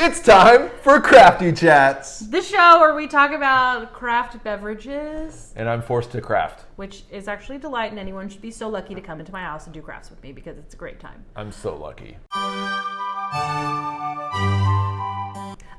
It's time for Crafty Chats. The show where we talk about craft beverages, And I'm forced to craft. which is actually a delight, and anyone should be so lucky to come into my house and do crafts with me because it's a great time. I'm so lucky.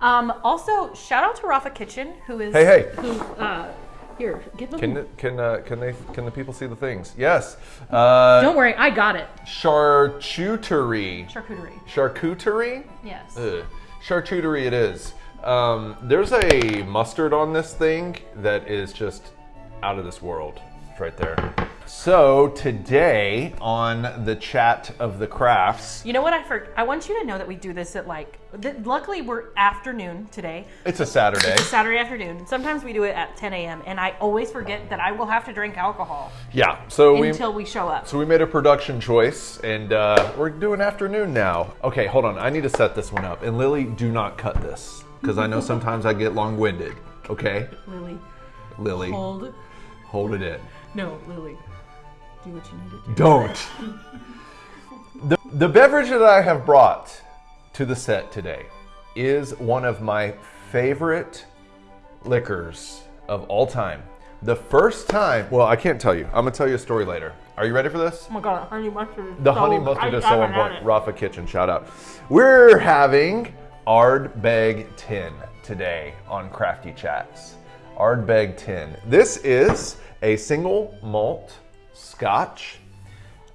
Um, also, shout out to Rafa Kitchen, who is Hey, hey. who uh, here give them. Can can uh, can they can the people see the things? Yes. Uh, Don't worry, I got it. charcuterie. Charcuterie. Charcuterie. Yes. Ugh. Charcuterie it is. Um, there's a mustard on this thing that is just out of this world. Right there. So today on the chat of the crafts, You know what I for I want you to know that we do this at like. Th- luckily, we're afternoon today. it's a Saturday. It's Saturday afternoon. Sometimes we do it at 10 a.m. and I always forget that I will have to drink alcohol Yeah. So we until we show up. so we made a production choice, and uh, we're doing afternoon now. Okay, hold on. I need to set this one up. And Lily, do not cut this because I know sometimes I get long-winded. Okay, Lily, Lily, hold. hold it in. No, Lily, do what you need to do. Don't. the, the beverage that I have brought to the set today is one of my favorite liquors of all time. The first time, well, I can't tell you. I'm gonna tell you a story later. Are you ready for this? Oh my god, honey mustard. The so- honey mustard I is so on haven't point. Rafa Kitchen, shout out. We're having Ardbeg Ten today on Crafty Chats. Ardbeg Ten. This is a single malt scotch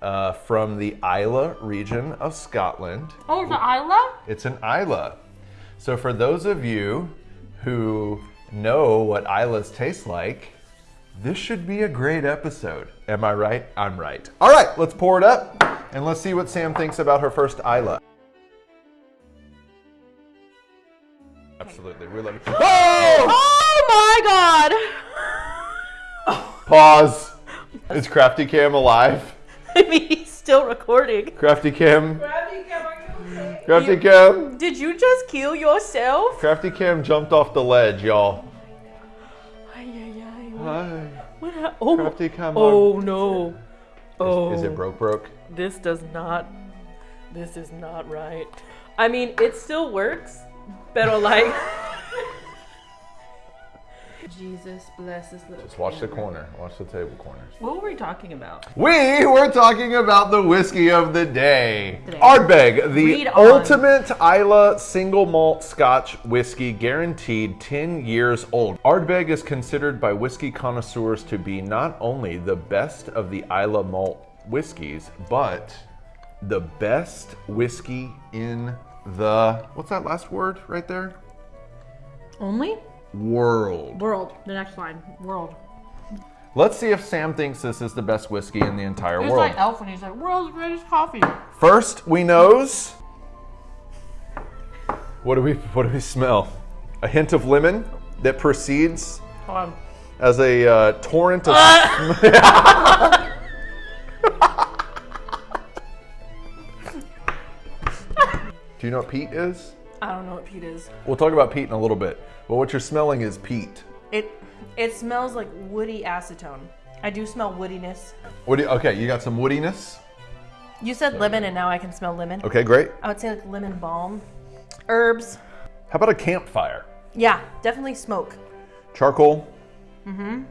uh, from the Islay region of Scotland. Oh, it's an Islay? It's an Islay. So for those of you who know what Islays taste like, this should be a great episode. Am I right? I'm right. All right, let's pour it up and let's see what Sam thinks about her first Islay. Absolutely, we love it. Oh! Oh my god! Pause. Is Crafty Cam alive? I mean, he's still recording. Crafty Cam. Crafty Cam. Did you just kill yourself? Crafty Cam jumped off the ledge, y'all. Ay, ay, ay. Hi. What hap- oh, Crafty Cam. oh no. Oh. Is it broke broke? This does not. This is not right. I mean, it still works, but like. Jesus bless this little. Just watch the corner. Watch the table corners. What were we talking about? We were talking about the whiskey of the day. Today. Ardbeg, the Read on. ultimate Islay single malt Scotch whiskey, guaranteed 10 years old. Ardbeg is considered by whiskey connoisseurs to be not only the best of the Islay malt whiskeys, but the best whiskey in the what's that last word right there? Only World. world. The next line. World. Let's see if Sam thinks this is the best whiskey in the entire It's world. like Elf when he's like, "World's greatest coffee." First, we nose. What do we what do we smell? A hint of lemon that Hold as a uh, torrent of. do you know what peat is? I don't know what peat is. We'll talk about peat in a little bit. But what you're smelling is peat. It it smells like woody acetone. I do smell woodiness. Do okay, you got some woodiness. You said lemon, and now I can smell lemon. Okay, great. I would say like lemon balm, herbs. How about a campfire? Yeah, definitely smoke. Charcoal. Mm-hmm.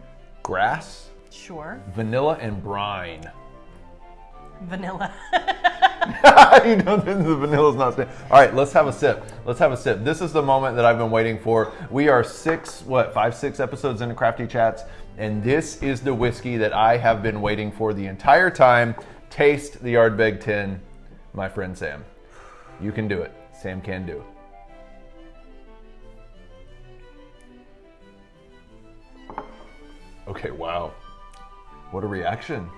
Grass. Sure. Vanilla and brine. Vanilla. you know the vanilla's not staying. All right, let's have a sip. Let's have a sip. This is the moment that I've been waiting for. We are six, what, five, six episodes into Crafty Chats, and this is the whiskey that I have been waiting for the entire time. Taste the Ardbeg Ten, my friend Sam. You can do it. Sam can do. Okay, wow. What a reaction.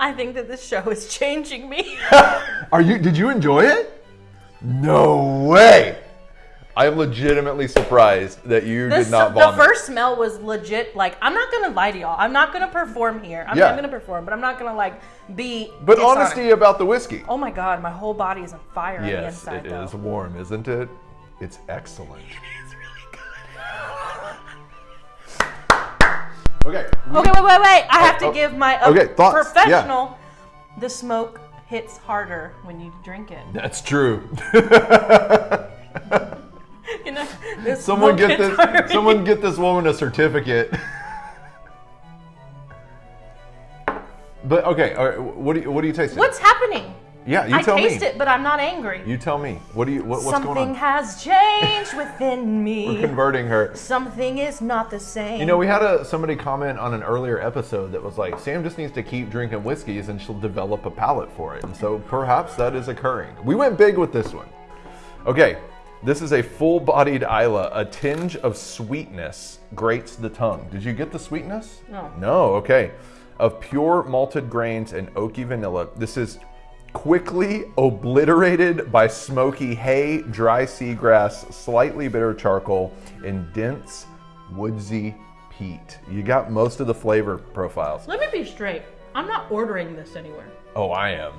I think that this show is changing me. Are you? Did you enjoy it? No way! I am legitimately surprised that you This, did not the first smell was legit. Like, I'm not gonna lie to y'all. I'm not gonna perform here. I'm Yeah. not gonna perform, but I'm not gonna like be. but dishonest. honesty about the whiskey. Oh my god, my whole body is on fire on the yes, inside. it though. is warm, isn't it? It's excellent. It's really good. Okay. Okay, wait, wait, wait. I oh, have to oh. give my uh, okay, thoughts. professional. Yeah. The smoke hits harder when you drink it. That's true. you know, someone get this. Harder. Someone get this woman a certificate. but okay, All right. what do you, what do you taste? What's happening? Yeah, you I tell taste it, but I'm not angry. You tell me. What do you what, what's Something going on? Something has changed within me. We're me. converting her. Something is not the same. You know, we had a somebody comment on an earlier episode that was like, Sam just needs to keep drinking whiskeys and she'll develop a palate for it. And so perhaps that is occurring. We went big with this one. Okay, this is a full-bodied Islay. A tinge of sweetness grates the tongue. Did you get the sweetness? No. No, okay. Of pure malted grains and oaky vanilla. This is quickly obliterated by smoky hay, dry seagrass, slightly bitter charcoal, and dense woodsy peat. You got most of the flavor profiles. Let me be straight. I'm not ordering this anywhere. Oh, I am.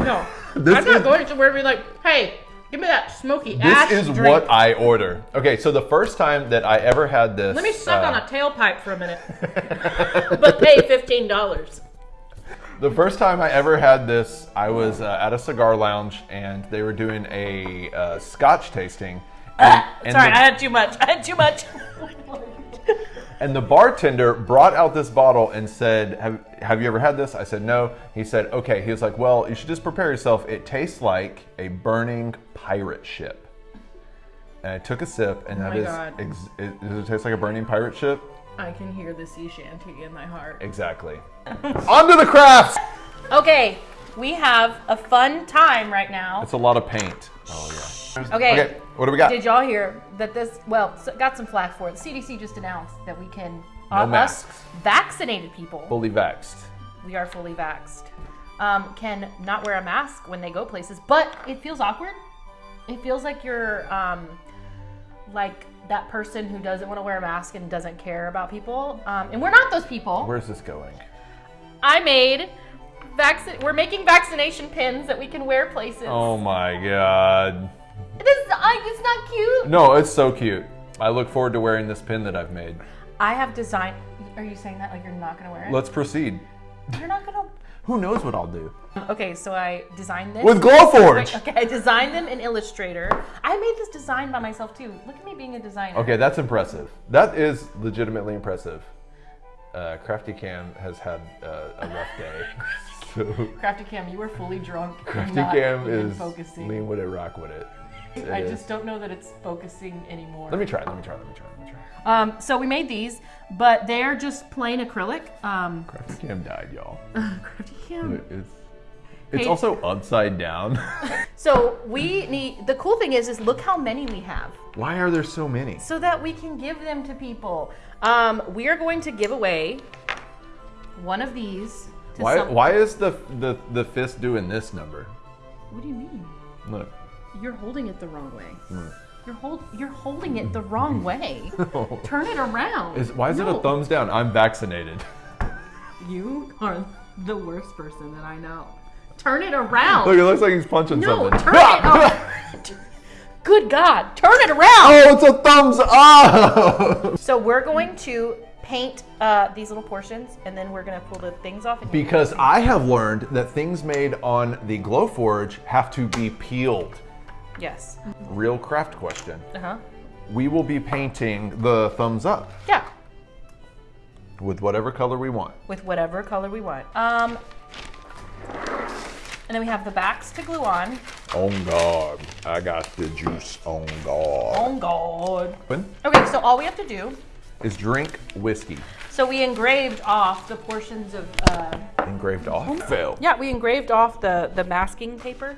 No. This I'm not is- going to and be like, hey, give me that smoky This ash is drink. what I order. Okay, so the first time that I ever had this. Let me suck uh, on a tailpipe for a minute. but pay $15. The first time I ever had this, I was uh, at a cigar lounge and they were doing a uh, scotch tasting. And, and Sorry, the, I had too much. I had too much. and the bartender brought out this bottle and said, have, have you ever had this? I said, No. He said, Okay. He was like, Well, you should just prepare yourself. It tastes like a burning pirate ship. And I took a sip, and that Oh my is. God. Ex- it, does it taste like a burning pirate ship? I can hear the sea shanty in my heart. Exactly. On to the crafts! Okay, we have a fun time right now. It's a lot of paint. Oh, yeah. Okay. Okay, what do we got? Did y'all hear that this? Well, s- got some flack for it. The CDC just announced that we can, No uh, us masks. vaccinated people, Fully vaxxed. we are fully vaxxed, um, can not wear a mask when they go places, but it feels awkward. It feels like you're um, like that person who doesn't want to wear a mask and doesn't care about people. Um, and we're not those people. Where's this going? I made vaccine. We're making vaccination pins that we can wear places. Oh my god. This is, I, it's not cute. No, it's so cute. I look forward to wearing this pin that I've made. I have designed. Are you saying that like you're not gonna wear it? Let's proceed. You're not gonna. Who knows what I'll do? Okay, so I designed this With Glowforge! Okay, I designed them in Illustrator. I made this design by myself too. Look at me being a designer. Okay, that's impressive. That is legitimately impressive. Uh, Crafty Cam has had uh, a rough day. So, Crafty Cam, you were fully drunk. Crafty not Cam is focusing. lean with it, rock with it. It I is. just don't know that it's focusing anymore. Let me try, let me try, let me try, let me try. Um, so we made these, but they're just plain acrylic. Um, Crafty Cam died, y'all. Crafty Cam. It's, it's Hey. also upside down. So we need. The cool thing is, is look how many we have. Why are there so many? so that we can give them to people. Um, we are going to give away one of these. Why, why is the, the, the fist doing this number? What do you mean? Look. You're holding it the wrong way. You're hold, You're holding it the wrong way. Turn it around. Is, why is it a thumbs down? I'm vaccinated. You are the worst person that I know. Turn it around. Look, it looks like he's punching no, something. turn it around. Good God! Turn it around. Oh, it's a thumbs up! So we're going to paint uh, these little portions, and then we're gonna pull the things off. And because I have learned that things made on the Glowforge have to be peeled. Yes. Real craft question. Uh huh. We will be painting the thumbs up Yeah. with whatever color we want. With whatever color we want. Um. And then we have the backs to glue on. On God, I got the juice on. Oh God. Open Okay, so all we have to do. is drink whiskey. So we engraved off the portions of. Uh, Engraved off. Fail. yeah, we engraved off the the masking paper.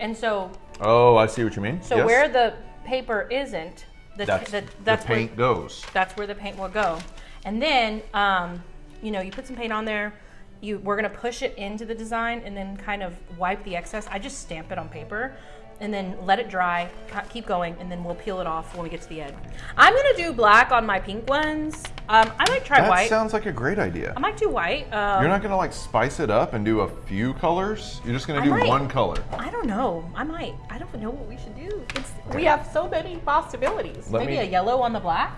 And so, Oh, I see what you mean. so Yes. where the paper isn't, the, that's, the, the that's where- paint goes. that's where the paint will go. And then, um, you know, you put some paint on there. You, we're gonna push it into the design and then kind of wipe the excess. I just stamp it on paper and then let it dry, keep going, and then we'll peel it off when we get to the end. I'm gonna do black on my pink ones. Um, I might try That white. That sounds like a great idea. I might do white. Um, You're not gonna like spice it up and do a few colors. You're just gonna I do might. one color. I don't know. I might. I don't know what we should do. It's, we have so many possibilities. Let Maybe me- a yellow on the black.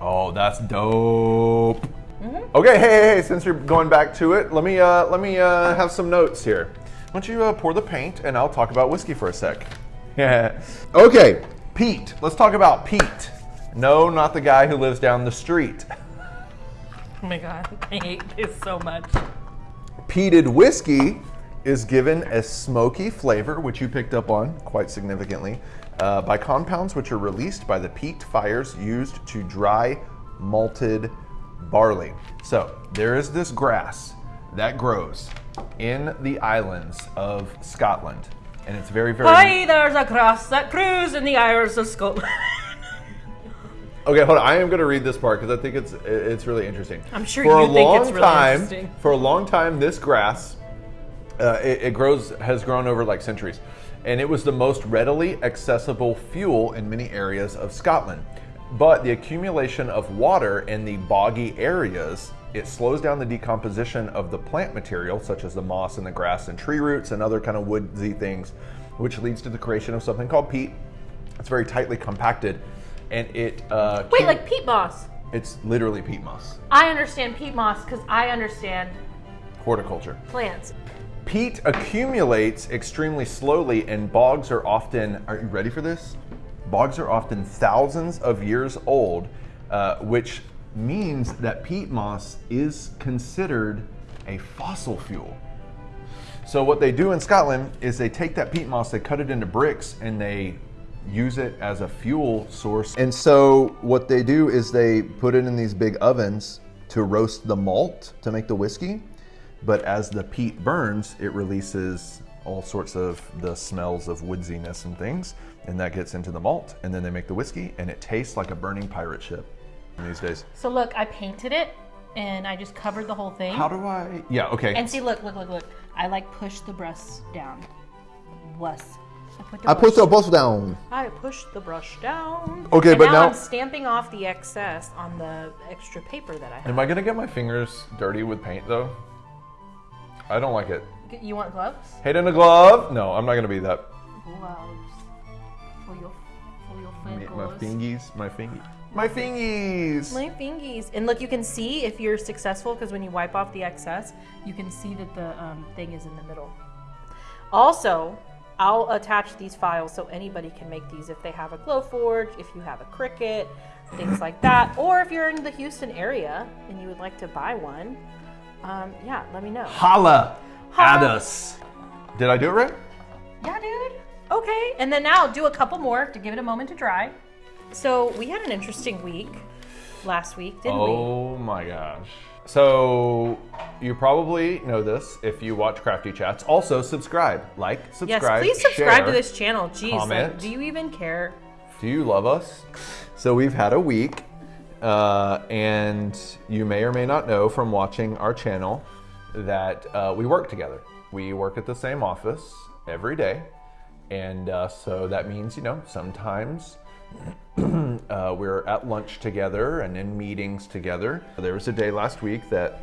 Oh, that's dope. Mm-hmm. Okay, hey, hey, hey, since you're going back to it, let me uh, let me uh, have some notes here. Why don't you uh, pour the paint and I'll talk about whiskey for a sec. Yeah. Okay. Pete. Let's talk about Pete. No, not the guy who lives down the street. Oh my god, I hate this so much. Peated whiskey is given a smoky flavor, which you picked up on quite significantly, uh, by compounds which are released by the peat fires used to dry malted barley. So there is this grass that grows in the islands of Scotland, and it's very, very. Hi, there's a grass that grows in the Isles of Scotland. Okay, hold on. I am going to read this part because I think it's it's really interesting. I'm sure for you a think long it's really time, interesting. For a long time, this grass uh, it, it grows has grown over like centuries, and it was the most readily accessible fuel in many areas of Scotland. But the accumulation of water in the boggy areas it slows down the decomposition of the plant material, such as the moss and the grass and tree roots and other kind of woodsy things, which leads to the creation of something called peat. It's very tightly compacted, and it uh, Wait, like peat moss. it's literally peat moss, I understand peat moss because I understand horticulture. plants. Peat accumulates extremely slowly, and bogs are often. Are you ready for this? Bogs are often thousands of years old, uh, which means that peat moss is considered a fossil fuel. So what they do in Scotland is they take that peat moss, they cut it into bricks, and they use it as a fuel source. And so what they do is they put it in these big ovens to roast the malt to make the whiskey. But as the peat burns, it releases all sorts of the smells of woodsiness and things, and that gets into the malt, and then they make the whiskey, and it tastes like a burning pirate ship these days. So look, I painted it and I just covered the whole thing. How do I? Yeah, okay. and see, look, look, look, look. I like push the brush down. Bless. I put the I put brush- the boss down. I pushed the brush down. Okay, and but now, now, I'm stamping off the excess on the extra paper that I have. am I gonna get my fingers dirty with paint though? I don't like it. You want gloves? Hate in a glove? No, I'm not gonna be that. Gloves. For your, for your fingers. My fingers. fingies, my fingies, my fingies. My fingies. And look, you can see if you're successful because when you wipe off the excess, you can see that the um, thing is in the middle. Also, I'll attach these files so anybody can make these if they have a Glowforge, if you have a Cricut, things like that. Or if you're in the Houston area and you would like to buy one, um, yeah, let me know. Holla at us. Did I do it right? Yeah, dude. Okay, and then now do a couple more to give it a moment to dry. So we had an interesting week last week, didn't we? Oh my gosh. So you probably know this if you watch Crafty Chats. Also subscribe, like, subscribe, Yes, please subscribe share. to this channel. Jeez, like, do you even care? Do you love us? So we've had a week, uh, and you may or may not know from watching our channel that uh, we work together. We work at the same office every day, and uh, so that means you know sometimes uh, we're at lunch together and in meetings together. There was a day last week that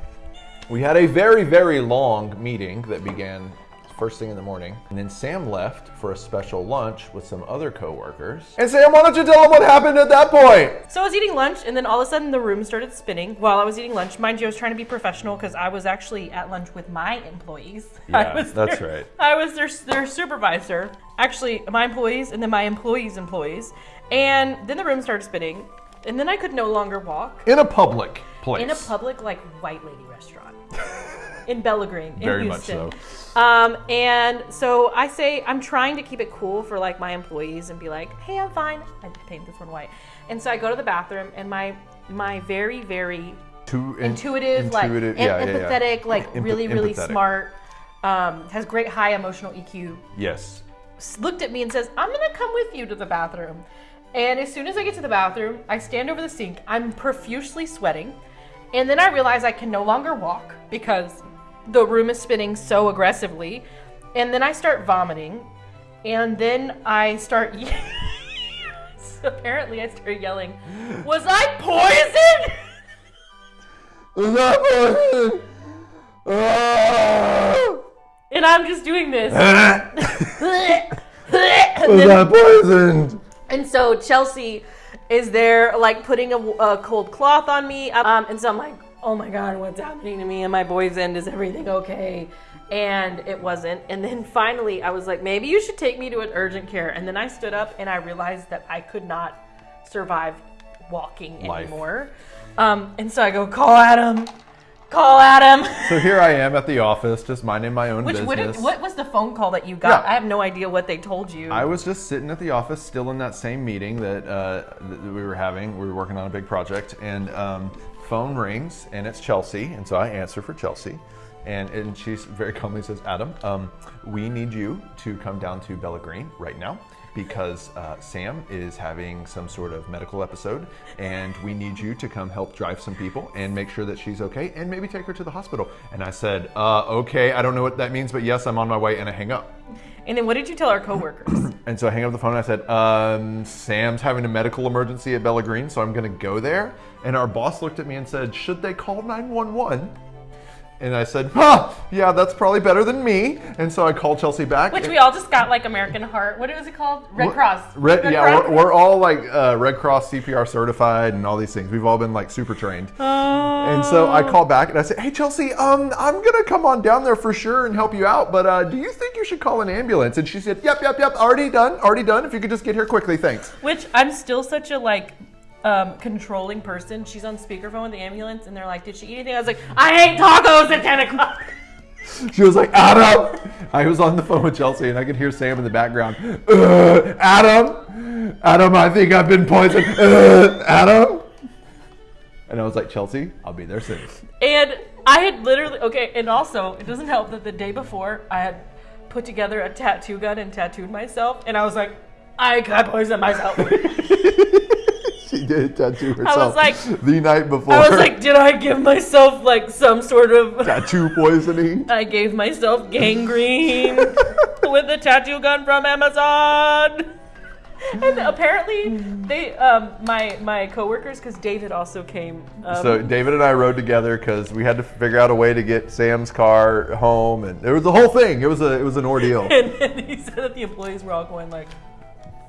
we had a very, very long meeting that began first thing in the morning. And then Sam left for a special lunch with some other coworkers. And Sam, why don't you tell them what happened at that point? So I was eating lunch, and then all of a sudden the room started spinning while I was eating lunch. Mind you, I was trying to be professional because I was actually at lunch with my employees. I Yeah, was that's their- right. I was their, their supervisor. Actually, my employees, and then my employees' employees. And then the room started spinning, and then I could no longer walk In a public place. in a public, like, white lady restaurant in Bella Green, in Very much so. Um, and so I say I'm trying to keep it cool for like my employees and be like, "Hey, I'm fine." I paint this one white, and so I go to the bathroom, and my my very very Too in- intuitive, like intuitive- em- yeah, yeah, yeah. empathetic, like really really empathetic. smart, um, has great high emotional EQ. Yes. Looked at me and says, "I'm gonna come with you to the bathroom." And as soon as I get to the bathroom, I stand over the sink. I'm profusely sweating, and then I realize I can no longer walk because the room is spinning so aggressively. And then I start vomiting, and then I start. Apparently, I start yelling, "Was I poisoned?" Was that poison? Ah! And I'm just doing this. Was that poisoned? And so Chelsea is there, like putting a, a cold cloth on me. Um, and so I'm like, oh my God, what's happening to me? And my boy's end, is everything okay? and it wasn't. And then finally, I was like, maybe you should take me to an urgent care. And then I stood up and I realized that I could not survive walking Life. anymore. Um, and so I go, call Adam, call Adam. So here I am at the office, just minding my own Which business. what was the phone call that you got? Yeah. I have no idea what they told you. I was just sitting at the office, still in that same meeting that, uh, that we were having. We were working on a big project, and um, phone rings, and it's Chelsea, and so I answer for Chelsea, and and she very calmly says, "Adam, um, we need you to come down to Bella Green right now." Because uh, Sam is having some sort of medical episode, and we need you to come help drive some people and make sure that she's okay, and maybe take her to the hospital. And I said, uh, "Okay, I don't know what that means, but yes, I'm on my way." And I hang up. and then what did you tell our coworkers? And so I hang up the phone and I said, um, Sam's having a medical emergency at Bella Green, so I'm gonna go there. And our boss looked at me and said, Should they call 911? And I said, Huh, yeah, that's probably better than me. And so I called Chelsea back. Which we all just got like American Heart. What was it called? Red Cross. Red, yeah, Cross? We're, we're all like uh, Red Cross CPR certified and all these things. We've all been like super trained. Oh. And so I call back and I say, "Hey Chelsea, um, I'm gonna come on down there for sure and help you out. But uh, do you think you should call an ambulance?" And she said, "Yep, yep, yep. Already done. Already done. If you could just get here quickly, thanks." Which I'm still such a like um, controlling person. She's on speakerphone with the ambulance, and they're like, "Did she eat anything?" I was like, "I ate tacos at 10 o'clock." She was like, "Adam." I was on the phone with Chelsea and I could hear Sam in the background. "Uh, Adam, Adam, I think I've been poisoned. Uh, Adam. And I was like, Chelsea, I'll be there soon. And I had literally okay, and also it doesn't help that the day before I had put together a tattoo gun and tattooed myself, and I was like, I could poison myself. She did a tattoo herself I was like- the night before. I was like, did I give myself like some sort of? tattoo poisoning. I gave myself gangrene with a tattoo gun from Amazon. And apparently, they, um, my my coworkers, because David also came. Um, So David and I rode together because we had to figure out a way to get Sam's car home, and it was the whole thing. It was a it was an ordeal. and then he said that the employees were all going like,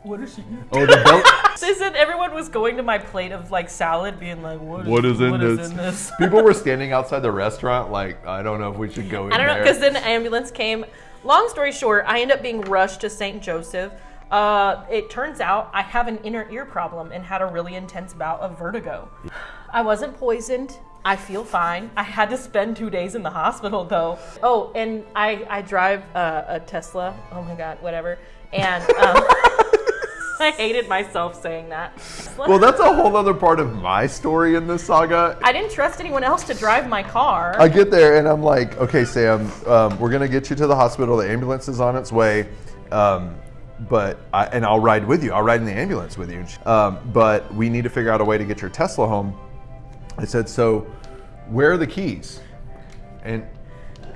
"What is she?" oh, the belt. They said everyone was going to my plate of like salad, being like, "What is, What is in what this? is in this?" People were standing outside the restaurant, like I don't know if we should go in I don't know because then the ambulance came. Long story short, I end up being rushed to St. Joseph. Uh, it turns out I have an inner ear problem and had a really intense bout of vertigo. I wasn't poisoned. I feel fine. I had to spend two days in the hospital though. Oh, and I I drive uh, a Tesla. Oh my god, whatever. And um, I hated myself saying that. well, that's a whole other part of my story in this saga. I didn't trust anyone else to drive my car. I get there and I'm like, okay, Sam, um, we're gonna get you to the hospital. The ambulance is on its way, um, but I, and I'll ride with you. I'll ride in the ambulance with you. Um, but we need to figure out a way to get your Tesla home. I said, so where are the keys? And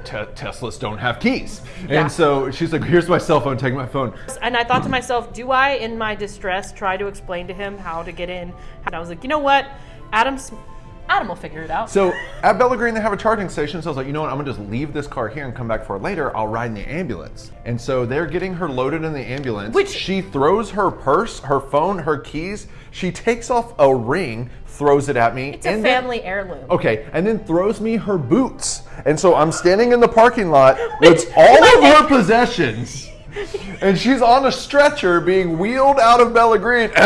Teslas don't have keys. Yeah. And so she's like, here's my cell phone. Take my phone. And I thought to myself, do I, in my distress, try to explain to him how to get in? And I was like, you know what? Adam's, Adam will figure it out. So at Bella Green, they have a charging station. So I was like, you know what? I'm gonna just leave this car here and come back for it later. I'll ride in the ambulance. And so they're getting her loaded in the ambulance. Which- she throws her purse, her phone, her keys. She takes off a ring, throws it at me. it's a and then- family heirloom. Okay, and then throws me her boots. And so I'm standing in the parking lot with all of her possessions. And she's on a stretcher being wheeled out of Bella Green.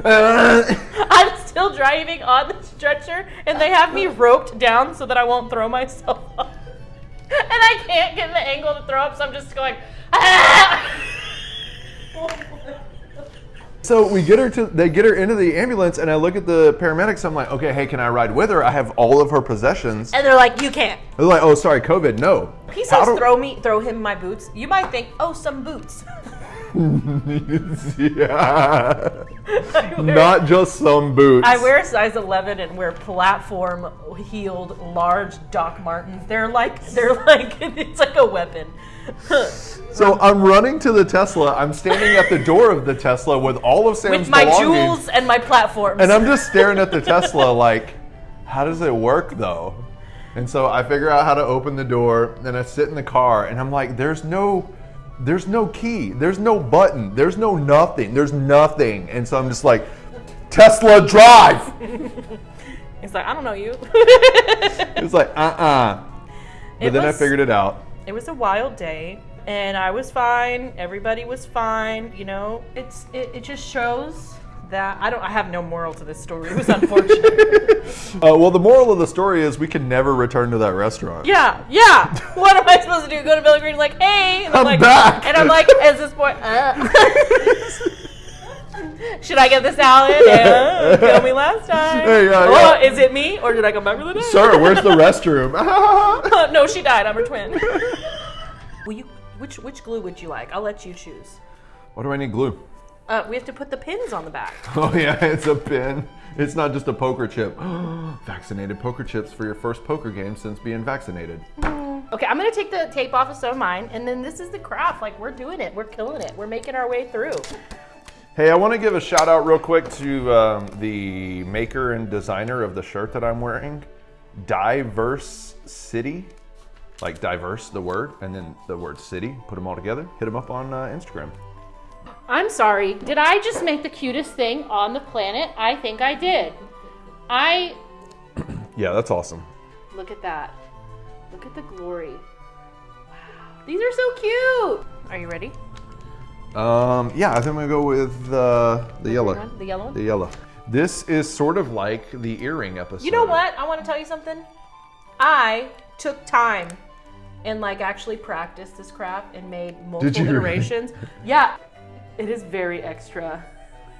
Uh, uh, Still driving on the stretcher, and they have me roped down so that I won't throw myself off. And I can't get the angle to throw up, so I'm just going, ah! So we get her to, they get her into the ambulance, and I look at the paramedics. I'm like, okay, hey, can I ride with her? I have all of her possessions. And they're like, you can't. They're like, oh, sorry, COVID. No. He says, do- throw me, throw him my boots. You might think, oh, some boots. yeah. Not just some boots. I wear a size 11 and wear platform heeled large Doc Martens. They're like they're like it's like a weapon. So I'm running to the Tesla. I'm standing at the door of the Tesla with all of Sam's With my belongings, jewels and my platforms. and I'm just staring at the Tesla like, how does it work though? And so I figure out how to open the door, and I sit in the car, and I'm like, there's no, there's no key, there's no button, there's no nothing, there's nothing, and so I'm just like, Tesla drive. It's like I don't know you. It's like, uh-uh. But It then I figured it out. It was a wild day, and I was fine. Everybody was fine. You know, it's it, it just shows that I don't. I have no moral to this story. It was unfortunate. Uh, well, the moral of the story is we can never return to that restaurant. yeah, yeah. What am I supposed to do? Go to Belly Green like, hey, and I'm like, back. and I'm like, is this boy? uh. should I get the salad? Yeah, you killed me last time. Hey, yeah, oh, yeah. is it me or did I come back for the day? Sir, where's the restroom? no, she died. I'm her twin. Will you? Which which glue would you like? I'll let you choose. Why do I need glue? Uh, we have to put the pins on the back. Oh yeah, it's a pin. It's not just a poker chip. vaccinated poker chips for your first poker game since being vaccinated. Okay, I'm gonna take the tape off of some of mine, and then this is the craft. Like we're doing it. We're killing it. We're making our way through. Hey, I want to give a shout out real quick to um, the maker and designer of the shirt that I'm wearing, Diverse City. Like diverse, the word, and then the word city. Put them all together. Hit them up on uh, Instagram. I'm sorry. Did I just make the cutest thing on the planet? I think I did. I Yeah, that's awesome. look at that. Look at the glory. Wow. These are so cute. Are you ready? Um, yeah, I think I'm gonna go with uh, the yellow. one? The yellow one? The yellow. This is sort of like the earring episode. You know what? I want to tell you something. I took time and like actually practiced this crap and made multiple you really? iterations. yeah, it is very extra.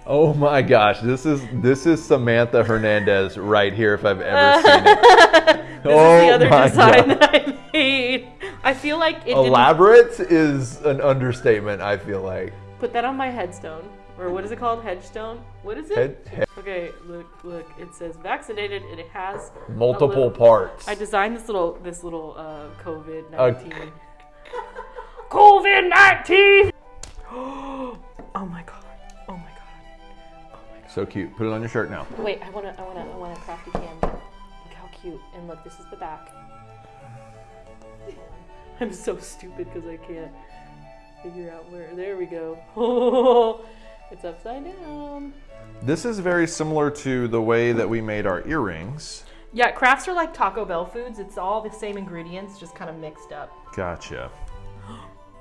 Oh my gosh, this is this is Samantha Hernandez right here if I've ever seen it. This oh is the other my design God. that I made. I feel like it didn't Elaborate is an understatement. I feel like. put that on my headstone. Or what is it called? Headstone? What is it? Head, head- Okay, look, look. It says vaccinated and it has multiple little- parts. I designed this little this little uh, COVID Uh, nineteen. COVID nineteen. Oh my god! Oh my god! Oh my god. So cute. Put it on your shirt now. Wait, I wanna, I wanna, I wanna crafty cam. Look how cute! And look, this is the back. I'm so stupid because I can't figure out where. There we go. Oh, it's upside down. This is very similar to the way that we made our earrings. Yeah, crafts are like Taco Bell foods. It's all the same ingredients, just kind of mixed up. Gotcha.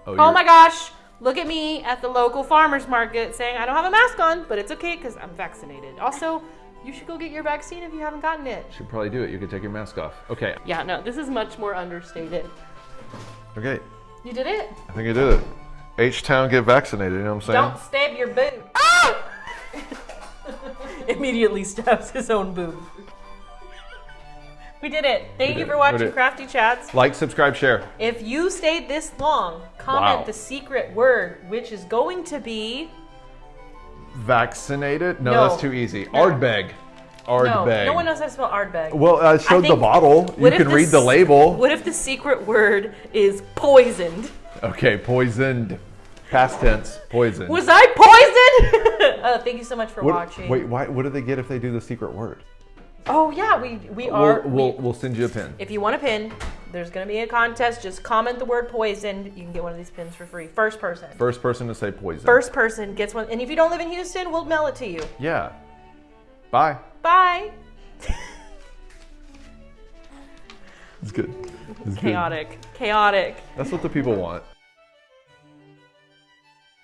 Oh, oh you're- my gosh! Look at me at the local farmers market saying I don't have a mask on, but it's okay because I'm vaccinated. Also, you should go get your vaccine if you haven't gotten it. Should probably do it. You could take your mask off. Okay. Yeah, no, this is much more understated. Okay. You did it. I think I did it. H Town get vaccinated. You know what I'm saying? Don't stab your boob. Ah! Immediately stabs his own boob. We did it. Thank We you did. for watching. Crafty Chats. Like, subscribe, share. If you stayed this long, comment Wow. the secret word, which is going to be Vaccinated? No, No. that's too easy. Ardbeg. no. Ardbeg. No one knows how to spell Ardbeg. Well, I showed the think- bottle. You can read the label. What if the secret word is poisoned? Okay, poisoned. Past tense. Poisoned. Was I poisoned? uh, thank you so much for What- watching. Wait, why, what do they get if they do the secret word? Oh yeah, we we are. We'll, we'll, we- we'll send you a pin. if you want a pin, there's gonna be a contest. Just comment the word poisoned. You can get one of these pins for free. First person. First person to say poison. First person gets one. And if you don't live in Houston, we'll mail it to you. Yeah. Bye. Bye. It's good. It's good. Chaotic. Chaotic. That's what the people want.